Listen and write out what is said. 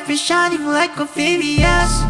life is shining like Ophemius.